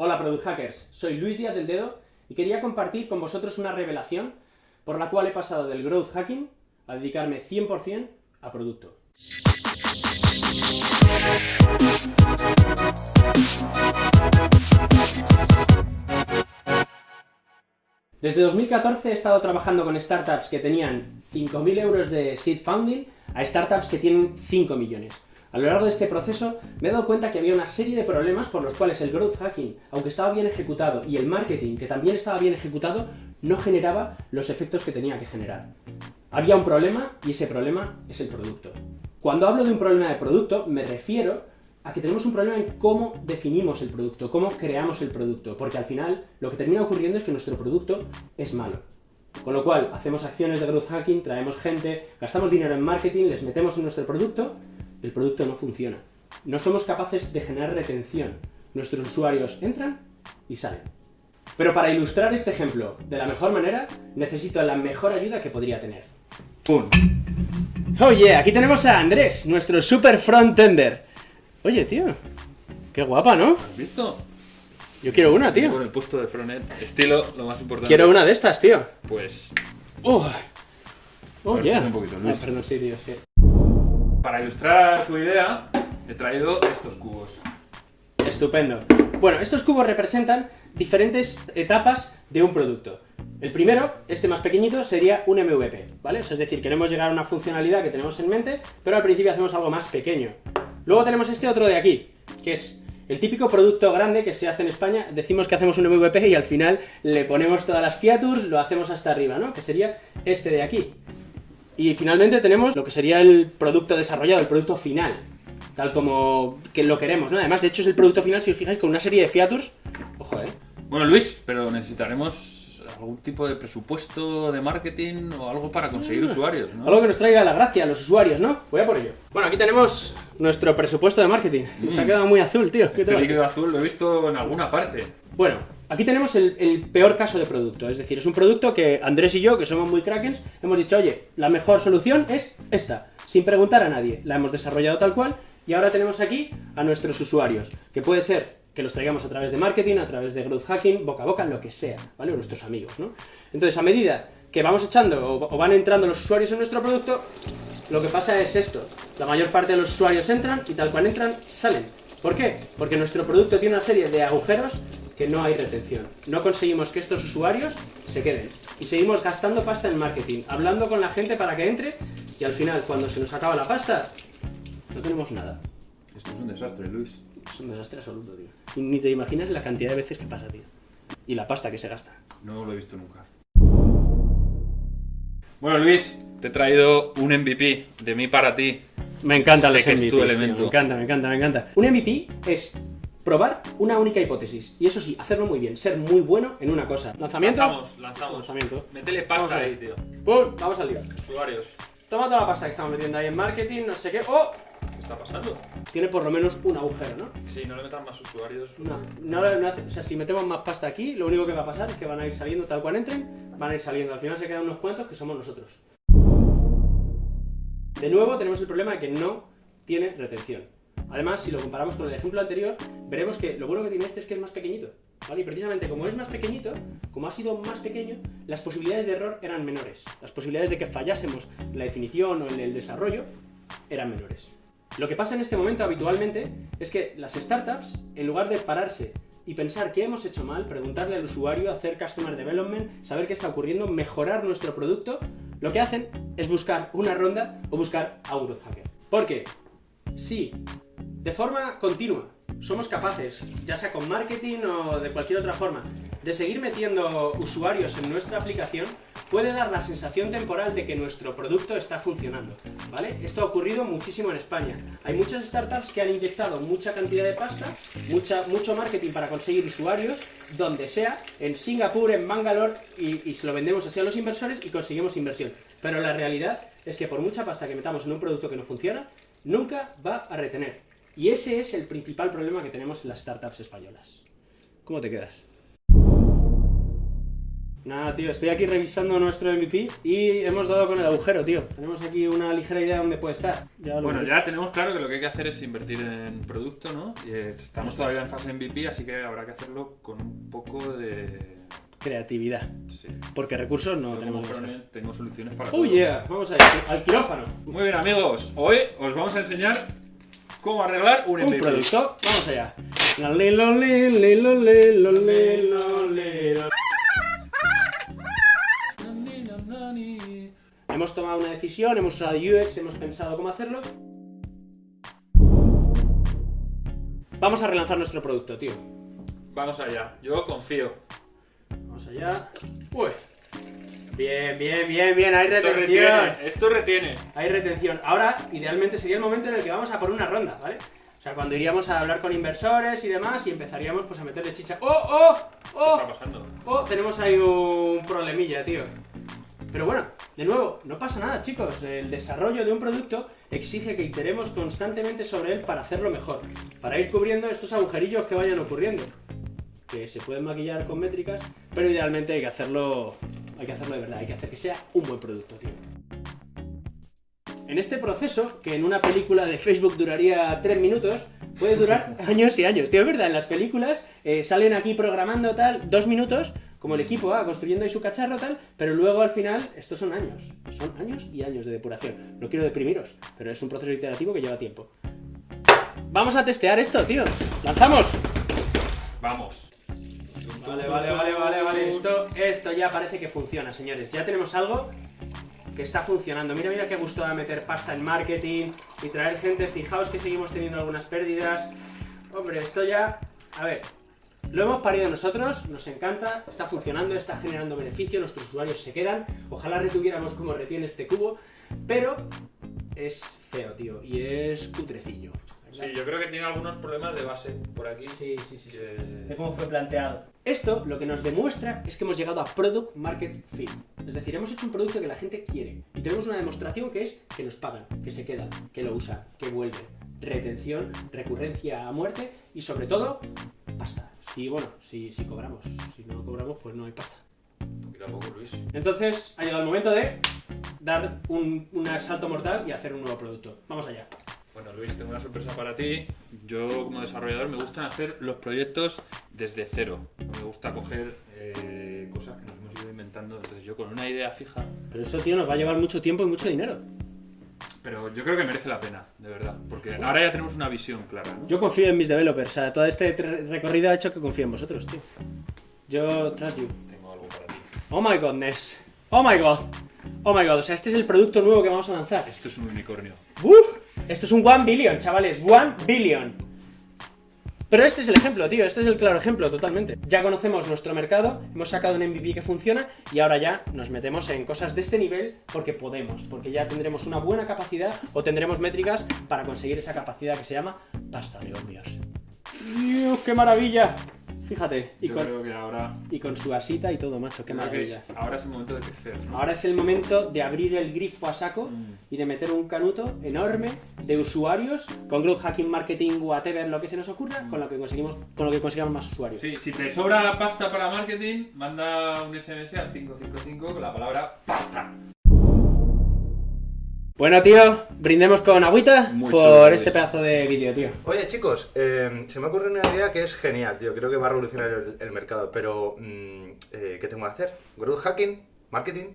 Hola Product Hackers, soy Luis Díaz del Dedo y quería compartir con vosotros una revelación por la cual he pasado del growth hacking a dedicarme 100% a producto. Desde 2014 he estado trabajando con startups que tenían 5.000 euros de seed funding a startups que tienen 5 millones. A lo largo de este proceso me he dado cuenta que había una serie de problemas por los cuales el growth hacking, aunque estaba bien ejecutado, y el marketing, que también estaba bien ejecutado, no generaba los efectos que tenía que generar. Había un problema, y ese problema es el producto. Cuando hablo de un problema de producto, me refiero a que tenemos un problema en cómo definimos el producto, cómo creamos el producto, porque al final lo que termina ocurriendo es que nuestro producto es malo. Con lo cual, hacemos acciones de growth hacking, traemos gente, gastamos dinero en marketing, les metemos en nuestro producto, el producto no funciona. No somos capaces de generar retención. Nuestros usuarios entran y salen. Pero para ilustrar este ejemplo de la mejor manera, necesito la mejor ayuda que podría tener. ¡Pum! Oye, aquí tenemos a Andrés, nuestro super frontender. Oye, tío, qué guapa, ¿no? ¿Has visto? Yo quiero una, Con tío. el puesto de frontend. Estilo, lo más importante. Quiero una de estas, tío. Pues, Oh, oh ver, yeah. un poquito, Luis. Ah, perdón, sí, tío, sí. Para ilustrar tu idea, he traído estos cubos. Estupendo. Bueno, estos cubos representan diferentes etapas de un producto. El primero, este más pequeñito, sería un MVP, ¿vale? O es decir, queremos llegar a una funcionalidad que tenemos en mente, pero al principio hacemos algo más pequeño. Luego tenemos este otro de aquí, que es el típico producto grande que se hace en España, decimos que hacemos un MVP y al final le ponemos todas las features, lo hacemos hasta arriba, ¿no? Que sería este de aquí. Y finalmente tenemos lo que sería el producto desarrollado, el producto final, tal como que lo queremos, ¿no? Además, de hecho, es el producto final, si os fijáis, con una serie de features. Ojo, ¿eh? Bueno, Luis, pero necesitaremos algún tipo de presupuesto de marketing o algo para conseguir usuarios, ¿no? Algo que nos traiga la gracia a los usuarios, ¿no? Voy a por ello. Bueno, aquí tenemos nuestro presupuesto de marketing. Nos ha quedado muy azul, tío. ¿Qué Este líquido azul lo he visto en alguna parte. Bueno, aquí tenemos el, peor caso de producto. Es decir, es un producto que Andrés y yo, que somos muy krakens, hemos dicho, oye, la mejor solución es esta. Sin preguntar a nadie. La hemos desarrollado tal cual y ahora tenemos aquí a nuestros usuarios. Que puede ser que los traigamos a través de marketing, a través de growth hacking, boca a boca, lo que sea, ¿vale? O nuestros amigos, ¿no? Entonces, a medida que vamos echando o van entrando los usuarios en nuestro producto, lo que pasa es esto. La mayor parte de los usuarios entran y tal cual entran, salen. ¿Por qué? Porque nuestro producto tiene una serie de agujeros que no hay retención. No conseguimos que estos usuarios se queden. Y seguimos gastando pasta en marketing, hablando con la gente para que entre, y al final, cuando se nos acaba la pasta, no tenemos nada. Esto es un desastre, Luis. Es un desastre absoluto, tío. Y ni te imaginas la cantidad de veces que pasa, tío. Y la pasta que se gasta. No lo he visto nunca. Bueno, Luis, te he traído un MVP de mí para ti. Me encantan Sé los MVPs, tu tío, elemento. Me encanta, me encanta, me encanta. Un MVP es probar una única hipótesis. Y eso sí, hacerlo muy bien, ser muy bueno en una cosa. ¿Lanzamiento? Lanzamos, lanzamos. Lanzamiento. Métele pasta ahí, tío. ¡Pum! Vamos al lío. Usuarios. Toma toda la pasta que estamos metiendo ahí en marketing, no sé qué. ¡Oh! ¿Qué está pasando? Tiene por lo menos un agujero, ¿no? Si no le metan más usuarios. No, no, no o sea, si metemos más pasta aquí, lo único que va a pasar es que van a ir saliendo tal cual entren, van a ir saliendo. Al final se quedan unos cuantos que somos nosotros. De nuevo tenemos el problema de que no tiene retención. Además, si lo comparamos con el ejemplo anterior, veremos que lo bueno que tiene este es que es más pequeñito. Y precisamente como es más pequeñito, como ha sido más pequeño, las posibilidades de error eran menores. Las posibilidades de que fallásemos en la definición o en el desarrollo eran menores. Lo que pasa en este momento habitualmente es que las startups, en lugar de pararse y pensar qué hemos hecho mal, preguntarle al usuario, hacer customer development, saber qué está ocurriendo, mejorar nuestro producto, lo que hacen es buscar una ronda o buscar a un growth hacker. Porque si de forma continua somos capaces, ya sea con marketing o de cualquier otra forma, de seguir metiendo usuarios en nuestra aplicación, puede dar la sensación temporal de que nuestro producto está funcionando, ¿vale? Esto ha ocurrido muchísimo en España. Hay muchas startups que han inyectado mucha cantidad de pasta, mucha, mucho marketing para conseguir usuarios, donde sea, en Singapur, en Bangalore, y, y se lo vendemos así a los inversores y conseguimos inversión. Pero la realidad es que por mucha pasta que metamos en un producto que no funciona, nunca va a retener. Y ese es el principal problema que tenemos en las startups españolas. ¿Cómo te quedas? Nada, tío, estoy aquí revisando nuestro MVP y hemos dado con el agujero, tío. Tenemos aquí una ligera idea de dónde puede estar. Ya Bueno, ya tenemos claro que lo que hay que hacer es invertir en producto, ¿no? Y estamos todavía en fase MVP, así que habrá que hacerlo con un poco de... Creatividad. Sí. Porque recursos no Yo tenemos. frontend tengo soluciones para Oh todo. yeah, vamos a ir al quirófano. Muy bien, amigos. Hoy os vamos a enseñar cómo arreglar un Un producto, vamos allá. Hemos tomado una decisión, hemos usado UX, hemos pensado cómo hacerlo. Vamos a relanzar nuestro producto, tío. Vamos allá. Yo confío. Vamos allá. Uy. Bien, bien, bien, bien. Hay Esto retención. retiene. Esto retiene. Hay retención. Ahora, idealmente, sería el momento en el que vamos a por una ronda, ¿vale? O sea, cuando iríamos a hablar con inversores y demás y empezaríamos pues a meterle chicha. ¡Oh, oh! ¿Qué ¡Oh! está pasando? Oh, tenemos ahí un problemilla, tío. Pero bueno, de nuevo, no pasa nada, chicos. El desarrollo de un producto exige que iteremos constantemente sobre él para hacerlo mejor. Para ir cubriendo estos agujerillos que vayan ocurriendo. Que se pueden maquillar con métricas, pero idealmente hay que hacerlo. Hay que hacerlo de verdad, hay que hacer que sea un buen producto, tío. En este proceso, que en una película de Facebook duraría 3 minutos, puede durar años y años. Tío, es verdad, en las películas eh, salen aquí programando tal, dos minutos, como el equipo va construyendo ahí su cacharro tal, pero luego al final, estos son años. Son años y años de depuración. No quiero deprimiros, pero es un proceso iterativo que lleva tiempo. Vamos a testear esto, tío. ¡Lanzamos! Vamos. Vale, vale, vale, vale, vale. Esto, esto ya parece que funciona, señores. Ya tenemos algo que está funcionando. Mira, mira qué gusto da meter pasta en marketing y traer gente. Fijaos que seguimos teniendo algunas pérdidas. Hombre, esto ya... A ver, lo hemos parido nosotros, nos encanta, está funcionando, está generando beneficio, nuestros usuarios se quedan. Ojalá retuviéramos como retiene este cubo, pero es feo, tío, y es cutrecillo. Sí, yo creo que tiene algunos problemas de base por aquí. sí, sí, sí. que- de cómo fue planteado. Esto lo que nos demuestra es que hemos llegado a Product Market Fit. Es decir, hemos hecho un producto que la gente quiere. Y tenemos una demostración que es que nos pagan, que se quedan, que lo usan, que vuelven. Retención, recurrencia a muerte y sobre todo, pasta. Si, bueno, si, si cobramos. Si no cobramos, pues no hay pasta. Poquito a poco, Luis. Entonces, ha llegado el momento de dar un, un asalto mortal y hacer un nuevo producto. Vamos allá. Bueno, Luis, tengo una sorpresa para ti. Yo, como desarrollador, me gustan hacer los proyectos desde cero. Me gusta coger eh, cosas que nos hemos ido inventando. Entonces, yo con una idea fija, Pero eso, tío, nos va a llevar mucho tiempo y mucho dinero. pero yo creo que merece la pena, de verdad. Porque ahora ya tenemos una visión clara, ¿no? Yo confío en mis developers, o sea, todo este recorrido ha hecho que confíe en vosotros, tío. Yo trust you. Tengo algo para ti. Oh my godness. Oh my god. Oh my god, o sea, este es el producto nuevo que vamos a lanzar. Esto es un unicornio. ¡Uf! Esto es un 1 billion, chavales, 1 billion. Pero este es el ejemplo, tío, este es el claro ejemplo, totalmente. Ya conocemos nuestro mercado, hemos sacado un MVP que funciona y ahora ya nos metemos en cosas de este nivel porque podemos, porque ya tendremos una buena capacidad o tendremos métricas para conseguir esa capacidad que se llama pasta, amigos míos. ¡Dios, qué maravilla! Fíjate, y Yo con, creo que ahora, y con su asita y todo, macho, qué maravilla. ahora es el momento de crecer, ¿no? Ahora es el momento de abrir el grifo a saco Mm. y de meter un canuto enorme de usuarios con growth hacking, marketing, whatever, lo que se nos ocurra, con lo que conseguimos, con lo que consigamos más usuarios. Sí, si te sobra pasta para marketing, manda un SMS al 555 con la palabra pasta. Bueno, tío, brindemos con agüita por este pedazo de vídeo, tío. Oye chicos, eh, se me ocurre una idea que es genial, tío. Creo que va a revolucionar el, el mercado, pero mm, eh, ¿qué tengo que hacer? Growth hacking, marketing.